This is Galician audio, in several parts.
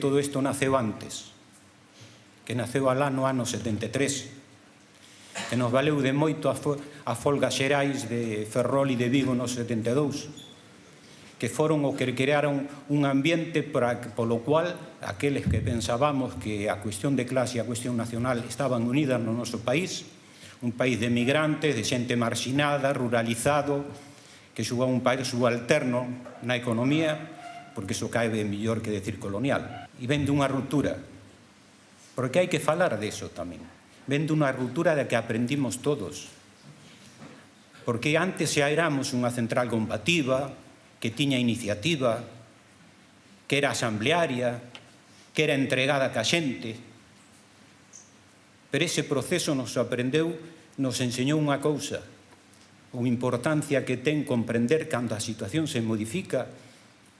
Todo isto naceu antes, que naceu alá no ano 73, que nos valeu de moito a, fo a folgas xerais de Ferrol e de Vigo no 72, que foron o que crearon un ambiente para, polo cual aqueles que pensábamos que a cuestión de clase e a cuestión nacional estaban unidas no noso país, un país de migrantes, de xente marxinada, ruralizado, que xuga un país subalterno na economía, porque iso cae mellor que decir colonial e ven dunha ruptura. Porque hai que falar deso tamén. Ven dunha ruptura da que aprendimos todos. Porque antes xa éramos unha central combativa, que tiña iniciativa, que era asamblearia, que era entregada ca xente. Pero ese proceso nos aprendeu, nos enseñou unha cousa, a importancia que ten comprender cando a situación se modifica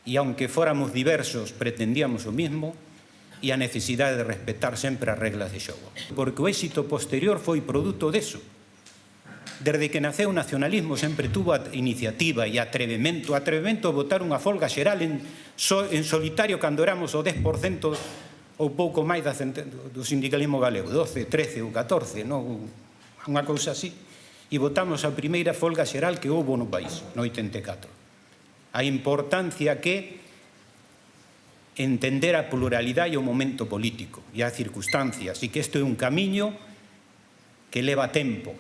e aunque fóramos diversos pretendíamos o mismo e a necesidade de respetar sempre as reglas de xogo. Porque o éxito posterior foi produto deso. Desde que naceu o nacionalismo sempre tuvo a iniciativa e atrevemento, atrevemento a votar unha folga xeral en, so, en solitario cando éramos o 10% ou pouco máis da, do sindicalismo galego, 12, 13 ou 14, non? unha cousa así. E votamos a primeira folga xeral que houve no país, no 84 a importancia que entender a pluralidade e o momento político e as circunstancias e que isto é un camiño que leva tempo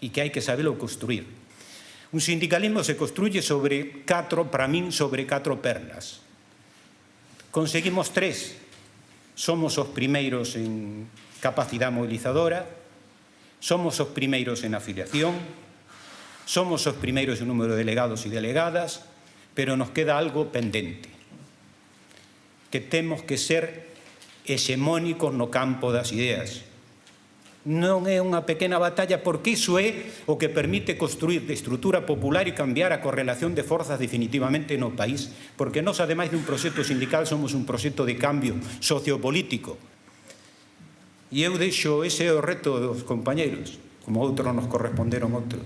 e que hai que saberlo construir. Un sindicalismo se construye sobre catro, para min, sobre catro pernas. Conseguimos tres. Somos os primeiros en capacidade mobilizadora, somos os primeiros en afiliación, somos os primeiros en número de delegados e delegadas, pero nos queda algo pendente, que temos que ser hexemónicos no campo das ideas. Non é unha pequena batalla porque iso é o que permite construir de estrutura popular e cambiar a correlación de forzas definitivamente no país, porque nós, ademais un proxecto sindical, somos un proxecto de cambio sociopolítico. E eu deixo ese o reto dos compañeros, como outros nos corresponderon outros,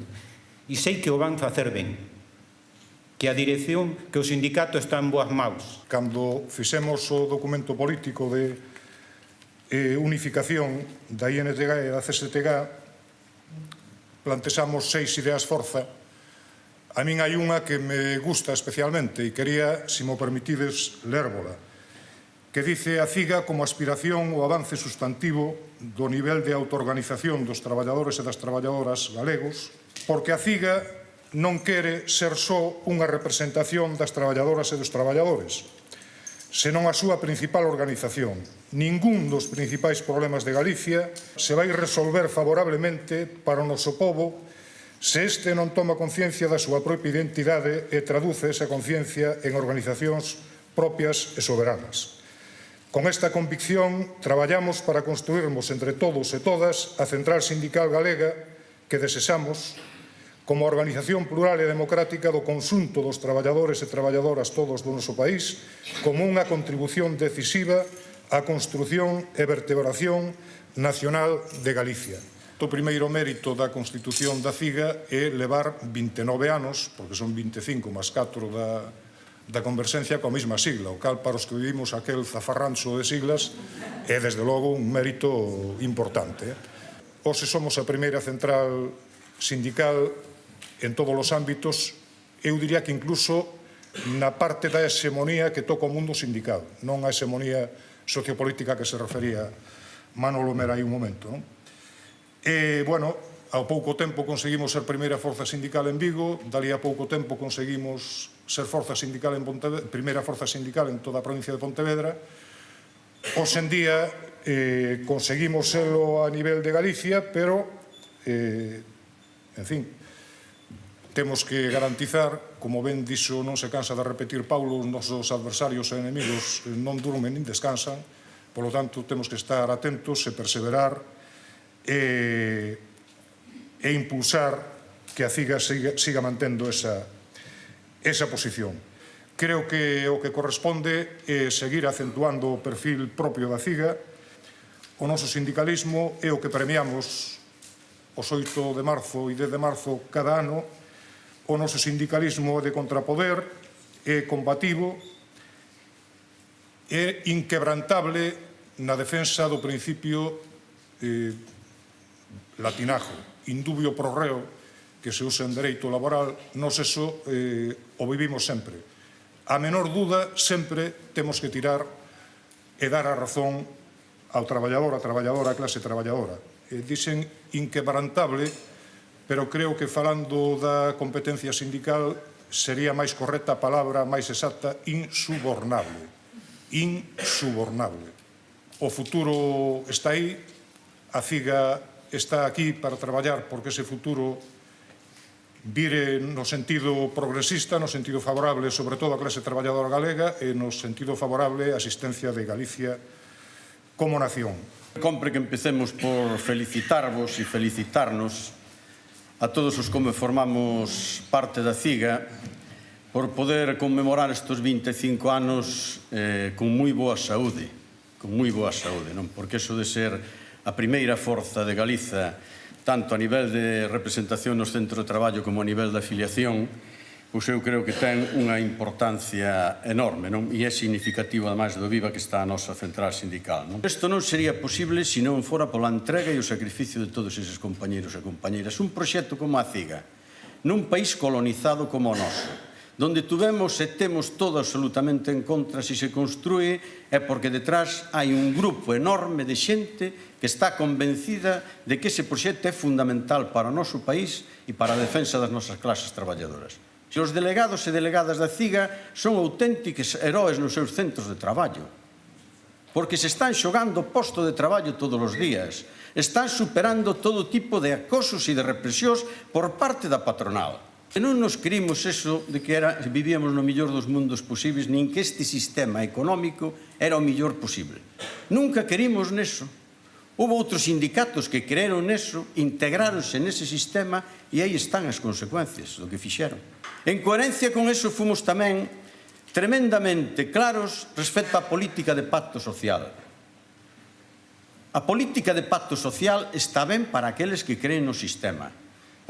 e sei que o van facer ben, que a dirección, que o sindicato está en boas maus. Cando fixemos o documento político de eh, unificación da INTG e da CSTG, plantexamos seis ideas forza. A min hai unha que me gusta especialmente e quería, se me mo permitides, lérbola, que dice a CIGA como aspiración o avance sustantivo do nivel de autoorganización dos traballadores e das traballadoras galegos, porque a CIGA non quere ser só unha representación das traballadoras e dos traballadores, senón a súa principal organización. Ningún dos principais problemas de Galicia se vai resolver favorablemente para o noso povo se este non toma conciencia da súa propia identidade e traduce esa conciencia en organizacións propias e soberanas. Con esta convicción, traballamos para construirmos entre todos e todas a Central Sindical Galega que desexamos como organización plural e democrática do consunto dos traballadores e traballadoras todos do noso país, como unha contribución decisiva á construción e vertebración nacional de Galicia. O primeiro mérito da Constitución da CIGA é levar 29 anos, porque son 25 máis 4 da, da conversencia coa mesma sigla, o cal para os que vivimos aquel zafarrancho de siglas é desde logo un mérito importante. Ose somos a primeira central sindical en todos os ámbitos, eu diría que incluso na parte da hexemonía que toca o mundo sindical, non a hexemonía sociopolítica que se refería Manolo Mera aí un momento. Non? E, bueno, ao pouco tempo conseguimos ser primeira forza sindical en Vigo, dali a pouco tempo conseguimos ser forza sindical en Pontevedra, primeira forza sindical en toda a provincia de Pontevedra. Hoxe en día eh, conseguimos serlo a nivel de Galicia, pero, eh, en fin, temos que garantizar, como ben dixo, non se cansa de repetir Paulo, os nosos adversarios e enemigos eh, non durmen nin descansan, polo tanto, temos que estar atentos e perseverar e, e impulsar que a CIGA siga, siga mantendo esa, esa posición. Creo que o que corresponde é seguir acentuando o perfil propio da CIGA, o noso sindicalismo é o que premiamos os 8 de marzo e 10 de marzo cada ano, o noso sindicalismo de contrapoder é combativo, é inquebrantable na defensa do principio eh, latinajo, indubio pro reo, que se usa en dereito laboral, nos eso eh, o vivimos sempre. A menor duda, sempre temos que tirar e dar a razón ao traballador, a traballadora, a clase traballadora. Eh, dicen inquebrantable, pero creo que falando da competencia sindical sería máis correcta a palabra máis exacta insubornable. Insubornable. O futuro está aí, a CIGA está aquí para traballar porque ese futuro vire no sentido progresista, no sentido favorable sobre todo a clase traballadora galega e no sentido favorable a asistencia de Galicia como nación. Compre que empecemos por felicitarvos e felicitarnos a todos os como formamos parte da CIGA por poder conmemorar estes 25 anos eh, con moi boa saúde, con moi boa saúde, non? Porque iso de ser a primeira forza de Galiza tanto a nivel de representación nos centros de traballo como a nivel da afiliación Pois eu creo que ten unha importancia enorme, non? E é significativo, ademais, do viva que está a nosa central sindical, non? Isto non sería posible se non fora pola entrega e o sacrificio de todos eses compañeros e compañeras. Un proxecto como a CIGA, nun país colonizado como o noso, donde tuvemos e temos todo absolutamente en contra se se construe é porque detrás hai un grupo enorme de xente que está convencida de que ese proxecto é fundamental para o noso país e para a defensa das nosas clases traballadoras se os delegados e delegadas da CIGA son auténticos heróis nos seus centros de traballo. Porque se están xogando posto de traballo todos os días, están superando todo tipo de acosos e de represións por parte da patronal. E non nos creímos eso de que era, vivíamos no millor dos mundos posibles, nin que este sistema económico era o millor posible. Nunca querimos neso. Houve outros sindicatos que creeron neso, integráronse nese sistema e aí están as consecuencias do que fixeron. En coherencia con eso fomos tamén tremendamente claros respecto á política de pacto social. A política de pacto social está ben para aqueles que creen no sistema.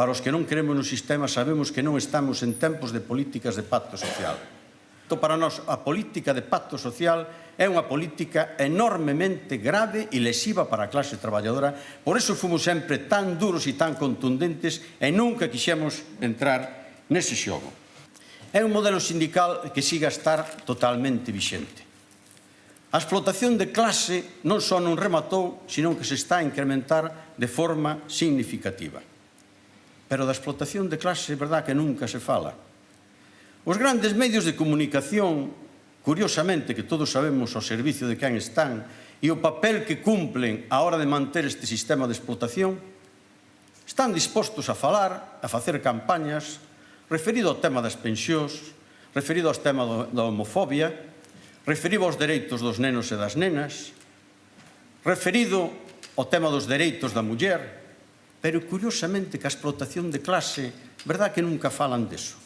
Para os que non creemos no sistema sabemos que non estamos en tempos de políticas de pacto social. Entón, para nós, a política de pacto social é unha política enormemente grave e lesiva para a clase traballadora. Por eso fomos sempre tan duros e tan contundentes e nunca quixemos entrar nese xogo. É un modelo sindical que siga a estar totalmente vixente. A explotación de clase non só non rematou, senón que se está a incrementar de forma significativa. Pero da explotación de clase, é verdad que nunca se fala. Os grandes medios de comunicación curiosamente, que todos sabemos ao servicio de quen están e o papel que cumplen a hora de manter este sistema de explotación, están dispostos a falar, a facer campañas, referido ao tema das pensións, referido ao tema do, da homofobia, referido aos dereitos dos nenos e das nenas, referido ao tema dos dereitos da muller, pero curiosamente que a explotación de clase, verdad que nunca falan deso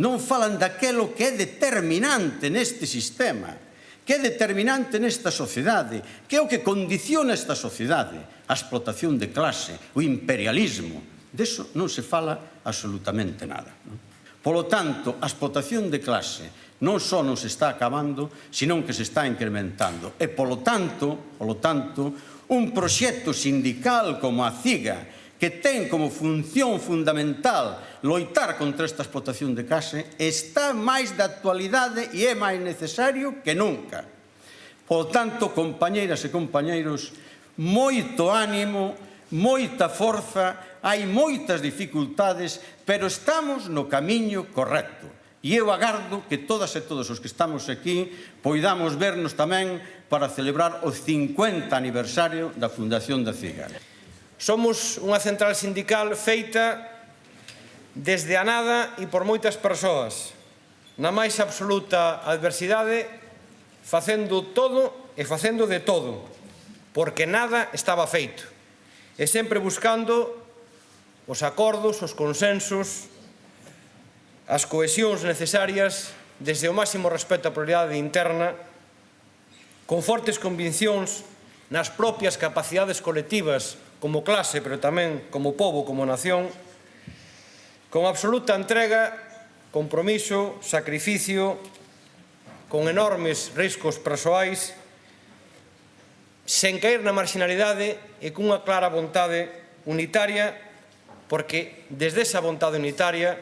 non falan daquelo que é determinante neste sistema, que é determinante nesta sociedade, que é o que condiciona esta sociedade, a explotación de clase, o imperialismo. Deso non se fala absolutamente nada. Non? Polo tanto, a explotación de clase non só non se está acabando, senón que se está incrementando. E, polo tanto, polo tanto un proxecto sindical como a CIGA, que ten como función fundamental loitar contra esta explotación de case, está máis da actualidade e é máis necesario que nunca. Por tanto, compañeiras e compañeiros, moito ánimo, moita forza, hai moitas dificultades, pero estamos no camiño correcto. E eu agardo que todas e todos os que estamos aquí poidamos vernos tamén para celebrar o 50 aniversario da Fundación da CIGA. Somos unha central sindical feita desde a nada e por moitas persoas, na máis absoluta adversidade, facendo todo e facendo de todo, porque nada estaba feito, e sempre buscando os acordos, os consensos, as cohesións necesarias desde o máximo respeto á pluralidade interna, con fortes convincións nas propias capacidades colectivas como clase, pero tamén como povo, como nación, con absoluta entrega, compromiso, sacrificio, con enormes riscos persoais, sen caer na marginalidade e cunha clara vontade unitaria, porque desde esa vontade unitaria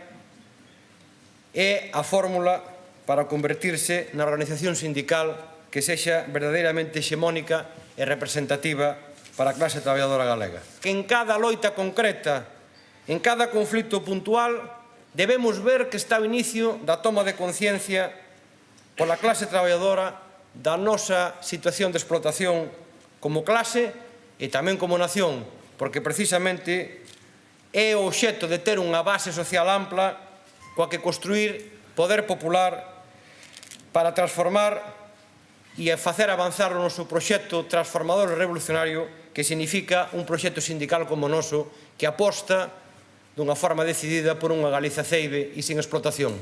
é a fórmula para convertirse na organización sindical que sexa verdadeiramente hexemónica e representativa para a clase traballadora galega. Que en cada loita concreta, en cada conflito puntual, debemos ver que está o inicio da toma de conciencia pola clase traballadora da nosa situación de explotación como clase e tamén como nación, porque precisamente é o obxecto de ter unha base social ampla coa que construir poder popular para transformar e facer avanzar o noso proxecto transformador e revolucionario que significa un proxecto sindical como o noso que aposta dunha forma decidida por unha Galiza ceibe e sin explotación.